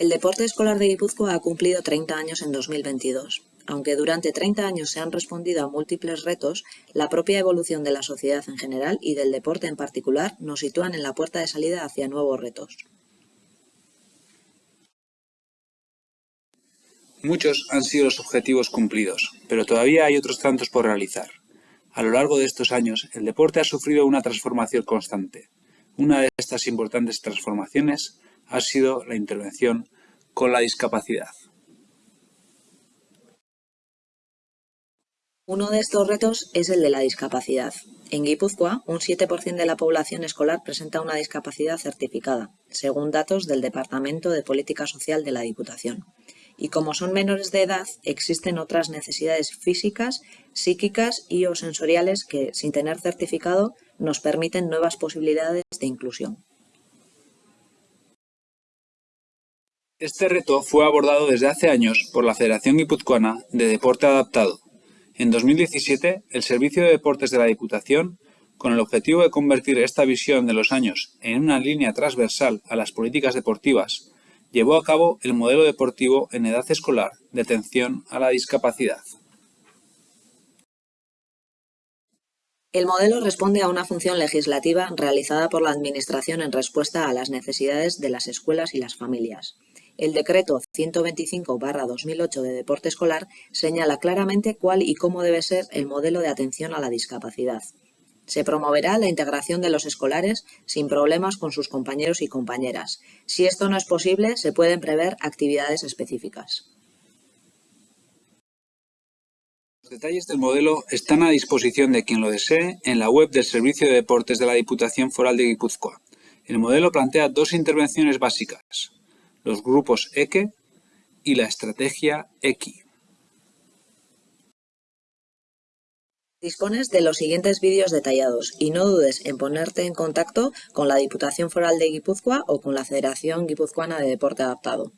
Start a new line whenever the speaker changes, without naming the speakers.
El deporte escolar de Guipúzcoa ha cumplido 30 años en 2022. Aunque durante 30 años se han respondido a múltiples retos, la propia evolución de la sociedad en general y del deporte en particular nos sitúan en la puerta de salida hacia nuevos retos.
Muchos han sido los objetivos cumplidos, pero todavía hay otros tantos por realizar. A lo largo de estos años, el deporte ha sufrido una transformación constante. Una de estas importantes transformaciones ha sido la intervención con la discapacidad.
Uno de estos retos es el de la discapacidad. En Guipúzcoa, un 7% de la población escolar presenta una discapacidad certificada, según datos del Departamento de Política Social de la Diputación. Y como son menores de edad, existen otras necesidades físicas, psíquicas y o sensoriales que, sin tener certificado, nos permiten nuevas posibilidades de inclusión.
Este reto fue abordado desde hace años por la Federación Guipuzcoana de Deporte Adaptado. En 2017, el Servicio de Deportes de la Diputación, con el objetivo de convertir esta visión de los años en una línea transversal a las políticas deportivas, llevó a cabo el modelo deportivo en edad escolar de atención a la discapacidad.
El modelo responde a una función legislativa realizada por la Administración en respuesta a las necesidades de las escuelas y las familias. El decreto 125-2008 de deporte escolar señala claramente cuál y cómo debe ser el modelo de atención a la discapacidad. Se promoverá la integración de los escolares sin problemas con sus compañeros y compañeras. Si esto no es posible, se pueden prever actividades específicas.
Los detalles del modelo están a disposición de quien lo desee en la web del Servicio de Deportes de la Diputación Foral de Guipúzcoa. El modelo plantea dos intervenciones básicas los grupos EQUE y la estrategia EQUI.
Dispones de los siguientes vídeos detallados y no dudes en ponerte en contacto con la Diputación Foral de Guipúzcoa o con la Federación Guipuzcoana de Deporte Adaptado.